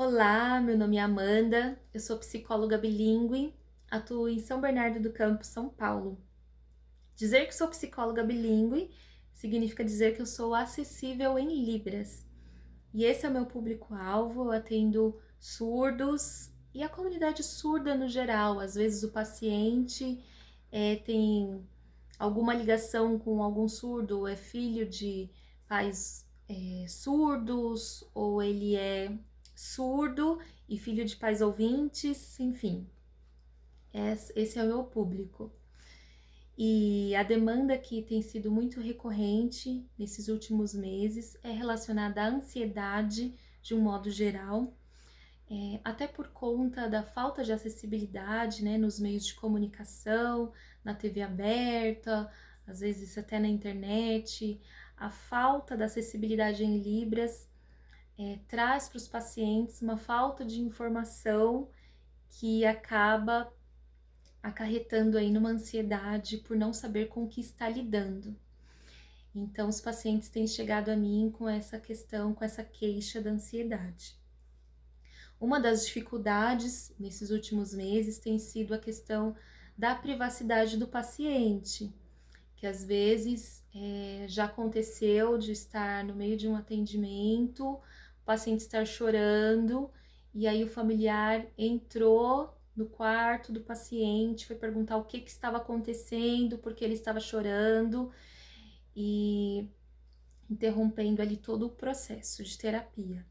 Olá, meu nome é Amanda, eu sou psicóloga bilíngue, atuo em São Bernardo do Campo, São Paulo. Dizer que sou psicóloga bilíngue significa dizer que eu sou acessível em Libras. E esse é o meu público-alvo, eu atendo surdos e a comunidade surda no geral. Às vezes o paciente é, tem alguma ligação com algum surdo, é filho de pais é, surdos, ou ele é surdo e filho de pais ouvintes, enfim. Esse é o meu público. E a demanda que tem sido muito recorrente nesses últimos meses é relacionada à ansiedade de um modo geral, é, até por conta da falta de acessibilidade né, nos meios de comunicação, na TV aberta, às vezes até na internet, a falta da acessibilidade em Libras é, traz para os pacientes uma falta de informação que acaba acarretando aí numa ansiedade por não saber com o que está lidando. Então, os pacientes têm chegado a mim com essa questão, com essa queixa da ansiedade. Uma das dificuldades nesses últimos meses tem sido a questão da privacidade do paciente, que às vezes é, já aconteceu de estar no meio de um atendimento, paciente estar chorando, e aí o familiar entrou no quarto do paciente, foi perguntar o que, que estava acontecendo, porque ele estava chorando, e interrompendo ali todo o processo de terapia.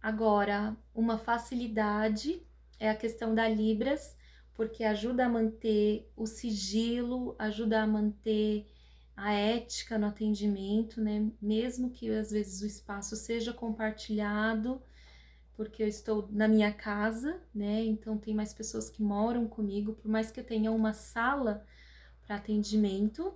Agora, uma facilidade é a questão da Libras, porque ajuda a manter o sigilo, ajuda a manter a ética no atendimento, né? Mesmo que às vezes o espaço seja compartilhado, porque eu estou na minha casa, né? Então tem mais pessoas que moram comigo, por mais que eu tenha uma sala para atendimento,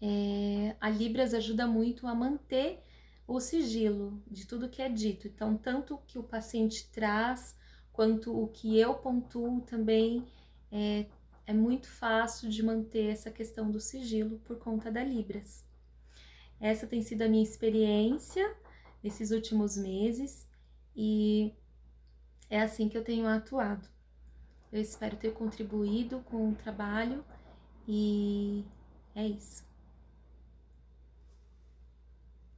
é, a Libras ajuda muito a manter o sigilo de tudo que é dito. Então, tanto o que o paciente traz, quanto o que eu pontuo também é, é muito fácil de manter essa questão do sigilo por conta da Libras. Essa tem sido a minha experiência nesses últimos meses e é assim que eu tenho atuado. Eu espero ter contribuído com o trabalho e é isso.